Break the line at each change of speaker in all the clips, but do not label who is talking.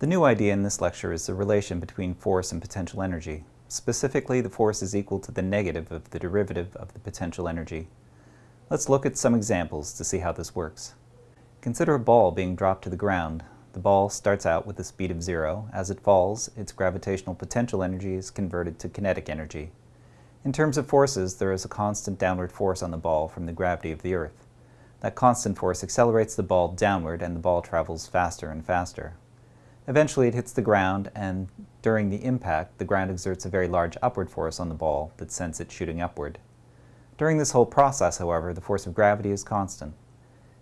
The new idea in this lecture is the relation between force and potential energy. Specifically, the force is equal to the negative of the derivative of the potential energy. Let's look at some examples to see how this works. Consider a ball being dropped to the ground. The ball starts out with a speed of zero. As it falls, its gravitational potential energy is converted to kinetic energy. In terms of forces, there is a constant downward force on the ball from the gravity of the Earth. That constant force accelerates the ball downward and the ball travels faster and faster. Eventually it hits the ground and during the impact the ground exerts a very large upward force on the ball that sends it shooting upward. During this whole process, however, the force of gravity is constant.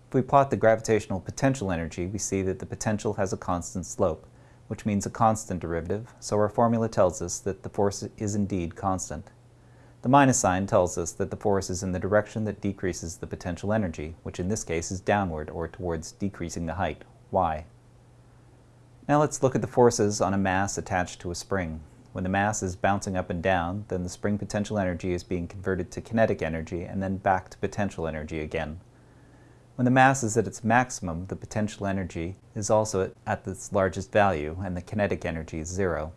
If we plot the gravitational potential energy, we see that the potential has a constant slope, which means a constant derivative, so our formula tells us that the force is indeed constant. The minus sign tells us that the force is in the direction that decreases the potential energy, which in this case is downward or towards decreasing the height, y. Now let's look at the forces on a mass attached to a spring. When the mass is bouncing up and down, then the spring potential energy is being converted to kinetic energy and then back to potential energy again. When the mass is at its maximum, the potential energy is also at its largest value and the kinetic energy is zero.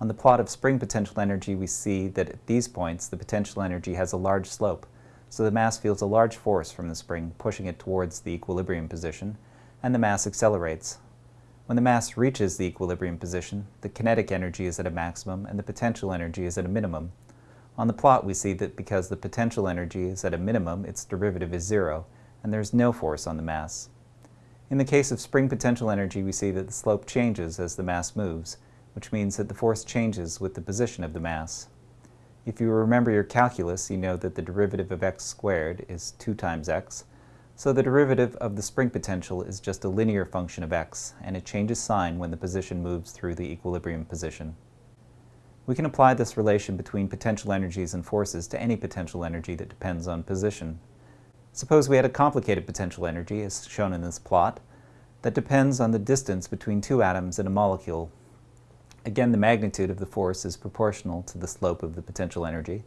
On the plot of spring potential energy, we see that at these points the potential energy has a large slope, so the mass feels a large force from the spring pushing it towards the equilibrium position, and the mass accelerates, when the mass reaches the equilibrium position, the kinetic energy is at a maximum and the potential energy is at a minimum. On the plot we see that because the potential energy is at a minimum, its derivative is zero, and there is no force on the mass. In the case of spring potential energy, we see that the slope changes as the mass moves, which means that the force changes with the position of the mass. If you remember your calculus, you know that the derivative of x squared is 2 times x, so the derivative of the spring potential is just a linear function of x, and it changes sign when the position moves through the equilibrium position. We can apply this relation between potential energies and forces to any potential energy that depends on position. Suppose we had a complicated potential energy, as shown in this plot, that depends on the distance between two atoms in a molecule. Again, the magnitude of the force is proportional to the slope of the potential energy,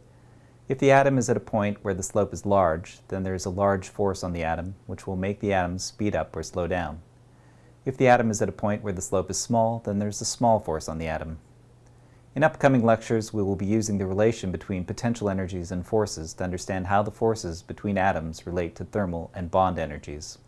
if the atom is at a point where the slope is large, then there is a large force on the atom, which will make the atom speed up or slow down. If the atom is at a point where the slope is small, then there's a small force on the atom. In upcoming lectures, we will be using the relation between potential energies and forces to understand how the forces between atoms relate to thermal and bond energies.